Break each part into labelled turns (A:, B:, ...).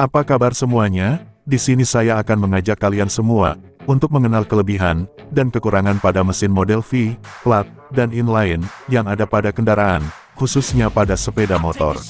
A: Apa kabar semuanya? Di sini saya akan mengajak kalian semua untuk mengenal kelebihan dan kekurangan pada mesin model V, plat, dan inline yang ada pada kendaraan, khususnya pada sepeda motor.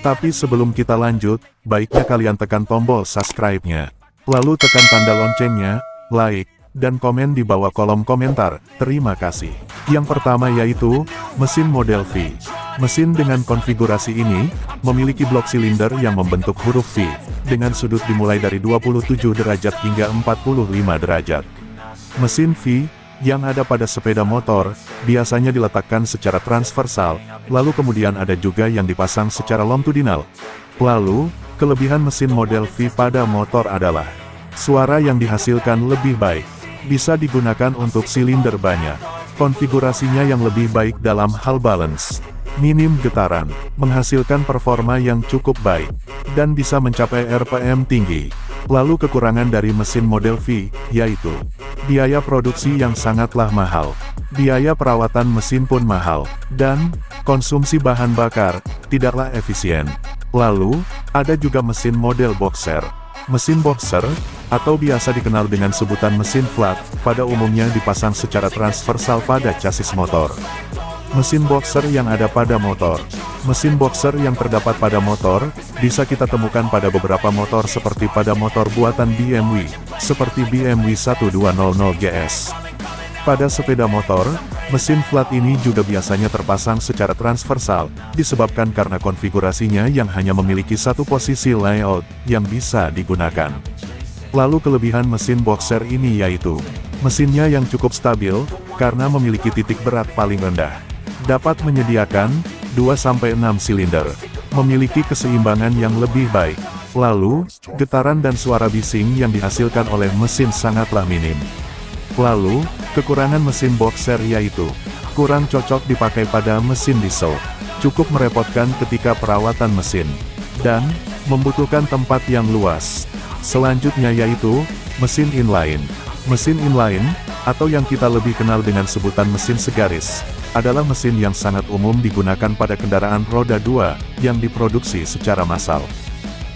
A: Tapi sebelum kita lanjut, baiknya kalian tekan tombol subscribe-nya. Lalu tekan tanda loncengnya, like, dan komen di bawah kolom komentar. Terima kasih. Yang pertama yaitu, mesin model V. Mesin dengan konfigurasi ini, memiliki blok silinder yang membentuk huruf V, dengan sudut dimulai dari 27 derajat hingga 45 derajat. Mesin V, yang ada pada sepeda motor, biasanya diletakkan secara transversal, lalu kemudian ada juga yang dipasang secara longitudinal. Lalu, kelebihan mesin model V pada motor adalah suara yang dihasilkan lebih baik, bisa digunakan untuk silinder banyak, konfigurasinya yang lebih baik dalam hal balance, minim getaran, menghasilkan performa yang cukup baik, dan bisa mencapai RPM tinggi. Lalu kekurangan dari mesin model V, yaitu biaya produksi yang sangatlah mahal, biaya perawatan mesin pun mahal, dan konsumsi bahan bakar tidaklah efisien. Lalu, ada juga mesin model boxer. Mesin boxer, atau biasa dikenal dengan sebutan mesin flat, pada umumnya dipasang secara transversal pada chassis motor. Mesin boxer yang ada pada motor Mesin boxer yang terdapat pada motor, bisa kita temukan pada beberapa motor seperti pada motor buatan BMW, seperti BMW 1200 GS. Pada sepeda motor, mesin flat ini juga biasanya terpasang secara transversal, disebabkan karena konfigurasinya yang hanya memiliki satu posisi layout, yang bisa digunakan. Lalu kelebihan mesin boxer ini yaitu, mesinnya yang cukup stabil, karena memiliki titik berat paling rendah dapat menyediakan 2-6 silinder, memiliki keseimbangan yang lebih baik. Lalu, getaran dan suara bising yang dihasilkan oleh mesin sangatlah minim. Lalu, kekurangan mesin boxer yaitu, kurang cocok dipakai pada mesin diesel, cukup merepotkan ketika perawatan mesin, dan, membutuhkan tempat yang luas. Selanjutnya yaitu, mesin inline. Mesin inline, atau yang kita lebih kenal dengan sebutan mesin segaris, adalah mesin yang sangat umum digunakan pada kendaraan roda 2, yang diproduksi secara massal.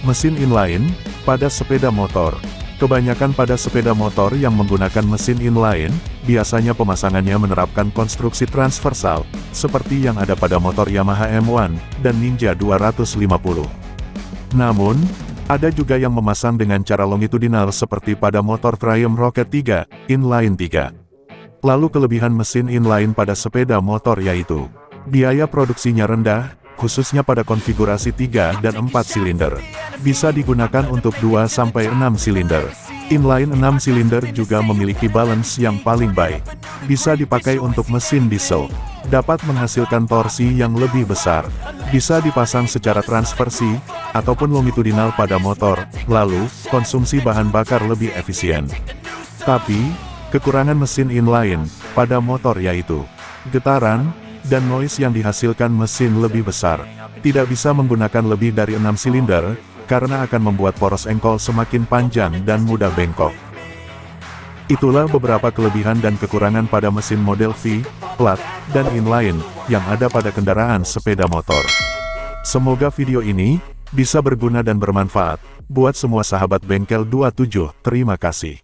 A: Mesin inline, pada sepeda motor. Kebanyakan pada sepeda motor yang menggunakan mesin inline, biasanya pemasangannya menerapkan konstruksi transversal, seperti yang ada pada motor Yamaha M1, dan Ninja 250. Namun, ada juga yang memasang dengan cara longitudinal seperti pada motor Triumph Rocket 3, Inline 3. Lalu kelebihan mesin inline pada sepeda motor yaitu biaya produksinya rendah, khususnya pada konfigurasi 3 dan 4 silinder. Bisa digunakan untuk 2-6 silinder. Inline 6 silinder juga memiliki balance yang paling baik. Bisa dipakai untuk mesin diesel. Dapat menghasilkan torsi yang lebih besar. Bisa dipasang secara transversi, ataupun longitudinal pada motor, lalu, konsumsi bahan bakar lebih efisien. Tapi, Kekurangan mesin inline, pada motor yaitu, getaran, dan noise yang dihasilkan mesin lebih besar. Tidak bisa menggunakan lebih dari 6 silinder, karena akan membuat poros engkol semakin panjang dan mudah bengkok. Itulah beberapa kelebihan dan kekurangan pada mesin model V, plat, dan inline, yang ada pada kendaraan sepeda motor. Semoga video ini, bisa berguna dan bermanfaat, buat semua sahabat bengkel 27, terima kasih.